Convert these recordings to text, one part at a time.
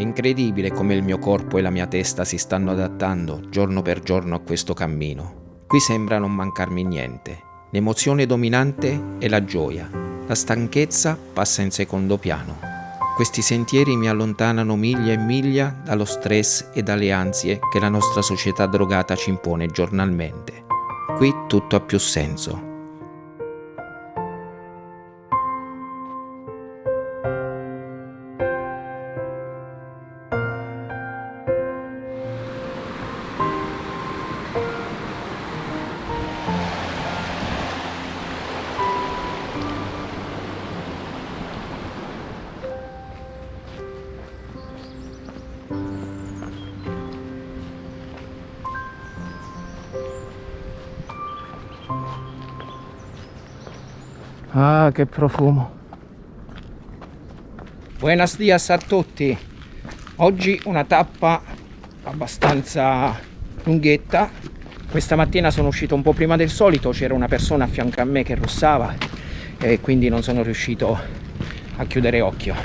incredibile come il mio corpo e la mia testa si stanno adattando giorno per giorno a questo cammino. Qui sembra non mancarmi niente. L'emozione dominante è la gioia. La stanchezza passa in secondo piano. Questi sentieri mi allontanano miglia e miglia dallo stress e dalle ansie che la nostra società drogata ci impone giornalmente. Qui tutto ha più senso. Ah, che profumo. Buenos dias a tutti. Oggi una tappa abbastanza lunghetta. Questa mattina sono uscito un po' prima del solito, c'era una persona a fianco a me che russava e quindi non sono riuscito a chiudere occhio.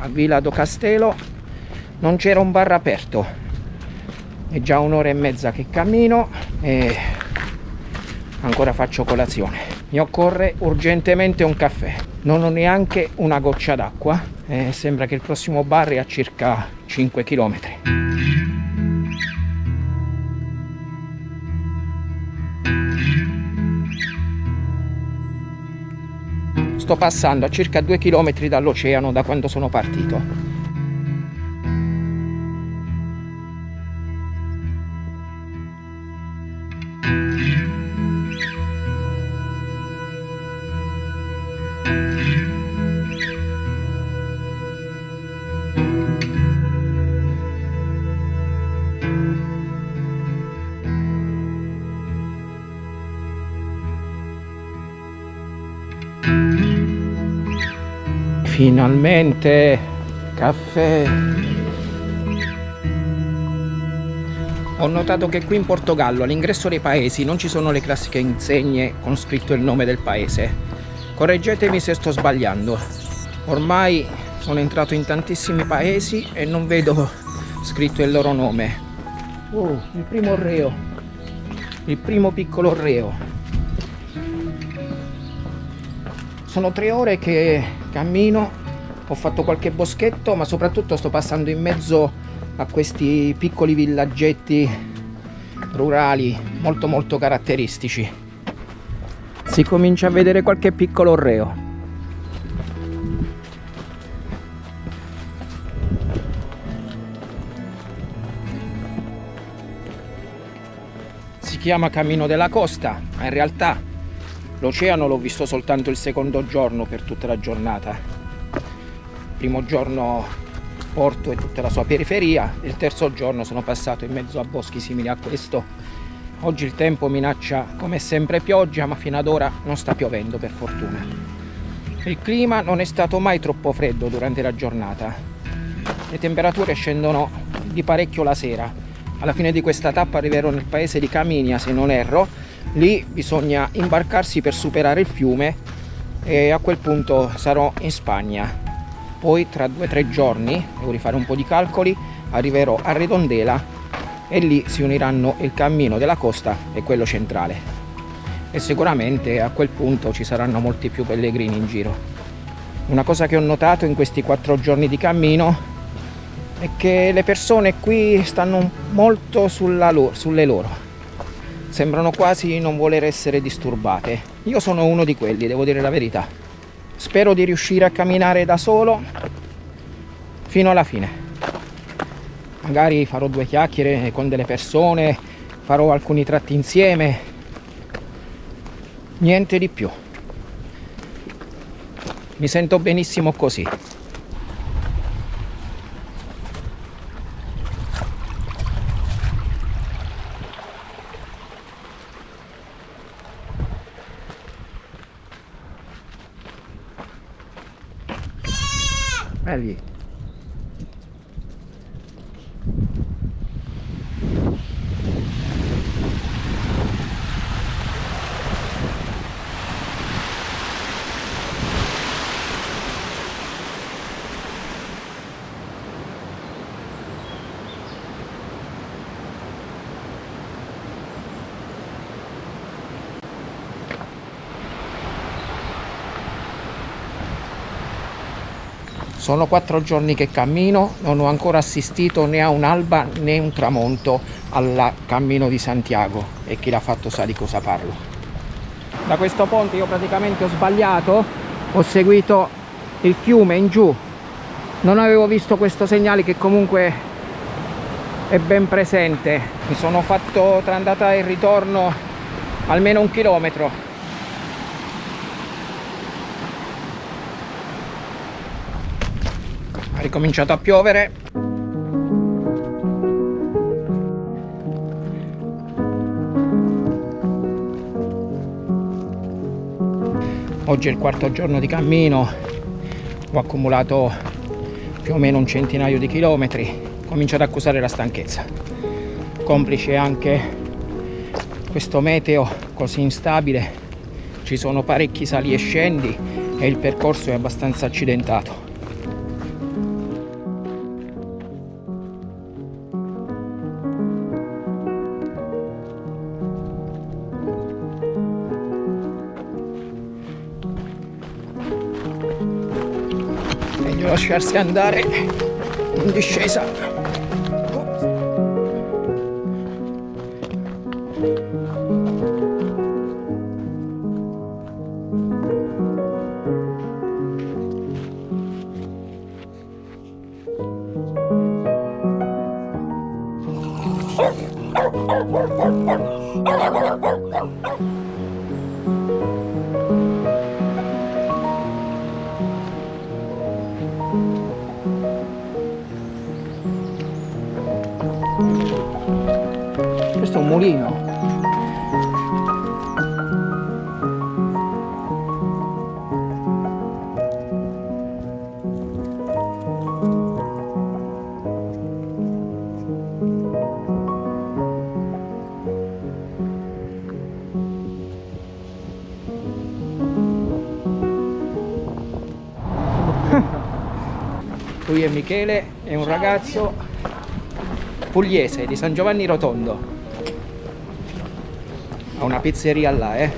A Villa do Castello non c'era un bar aperto. È già un'ora e mezza che cammino e ancora faccio colazione mi occorre urgentemente un caffè. Non ho neanche una goccia d'acqua eh, sembra che il prossimo bar è a circa 5 km sto passando a circa 2 km dall'oceano da quando sono partito Finalmente caffè. Ho notato che qui in Portogallo all'ingresso dei paesi non ci sono le classiche insegne con scritto il nome del paese. Correggetemi se sto sbagliando. Ormai sono entrato in tantissimi paesi e non vedo scritto il loro nome. Oh, il primo reo. Il primo piccolo reo. Sono tre ore che cammino ho fatto qualche boschetto ma soprattutto sto passando in mezzo a questi piccoli villaggetti rurali molto molto caratteristici. Si comincia a vedere qualche piccolo orreo si chiama Cammino della Costa ma in realtà L'oceano l'ho visto soltanto il secondo giorno per tutta la giornata. primo giorno porto e tutta la sua periferia, il terzo giorno sono passato in mezzo a boschi simili a questo. Oggi il tempo minaccia come sempre pioggia, ma fino ad ora non sta piovendo per fortuna. Il clima non è stato mai troppo freddo durante la giornata. Le temperature scendono di parecchio la sera. Alla fine di questa tappa arriverò nel paese di Caminia, se non erro, lì bisogna imbarcarsi per superare il fiume e a quel punto sarò in Spagna. Poi tra due o tre giorni devo rifare un po' di calcoli arriverò a Redondela e lì si uniranno il cammino della costa e quello centrale. E sicuramente a quel punto ci saranno molti più pellegrini in giro. Una cosa che ho notato in questi quattro giorni di cammino è che le persone qui stanno molto loro, sulle loro sembrano quasi non voler essere disturbate. Io sono uno di quelli, devo dire la verità. Spero di riuscire a camminare da solo fino alla fine. Magari farò due chiacchiere con delle persone, farò alcuni tratti insieme. Niente di più. Mi sento benissimo così. Ali. Sono quattro giorni che cammino, non ho ancora assistito né a un'alba né un tramonto al cammino di Santiago e chi l'ha fatto sa di cosa parlo. Da questo ponte io praticamente ho sbagliato, ho seguito il fiume in giù, non avevo visto questo segnale che comunque è ben presente. Mi sono fatto tra andata e ritorno almeno un chilometro ha ricominciato a piovere. Oggi è il quarto giorno di cammino. Ho accumulato più o meno un centinaio di chilometri. Comincio ad accusare la stanchezza. Complice anche questo meteo così instabile. Ci sono parecchi sali e scendi e il percorso è abbastanza accidentato lasciarsi andare in discesa. questo mulino. Lui è Michele è un ragazzo pugliese di San Giovanni Rotondo a una pizzeria là, eh.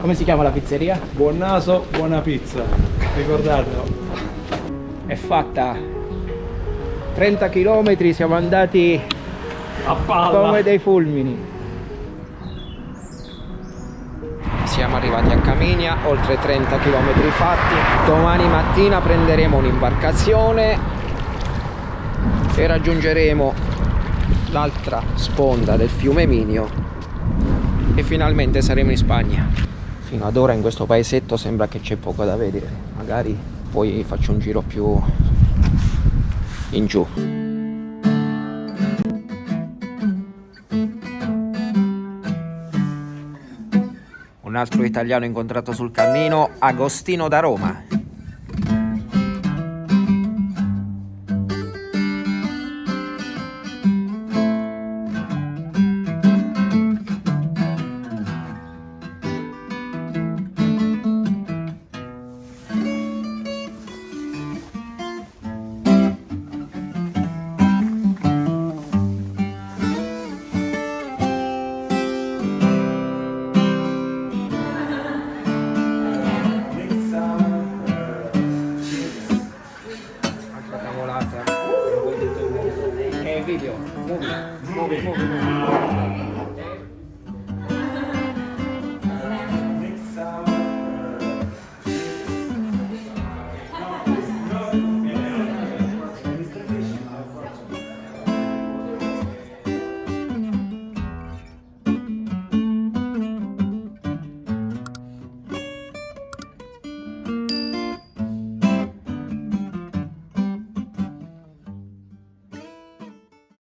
Come si chiama la pizzeria? Buon naso, buona pizza. Ricordatelo. È fatta 30 km, siamo andati a palla come dei fulmini. Siamo arrivati a Caminia, oltre 30 km fatti. Domani mattina prenderemo un'imbarcazione e raggiungeremo l'altra sponda del fiume Minio e finalmente saremo in Spagna. Fino ad ora in questo paesetto sembra che c'è poco da vedere. Magari poi faccio un giro più in giù. Un altro italiano incontrato sul cammino Agostino da Roma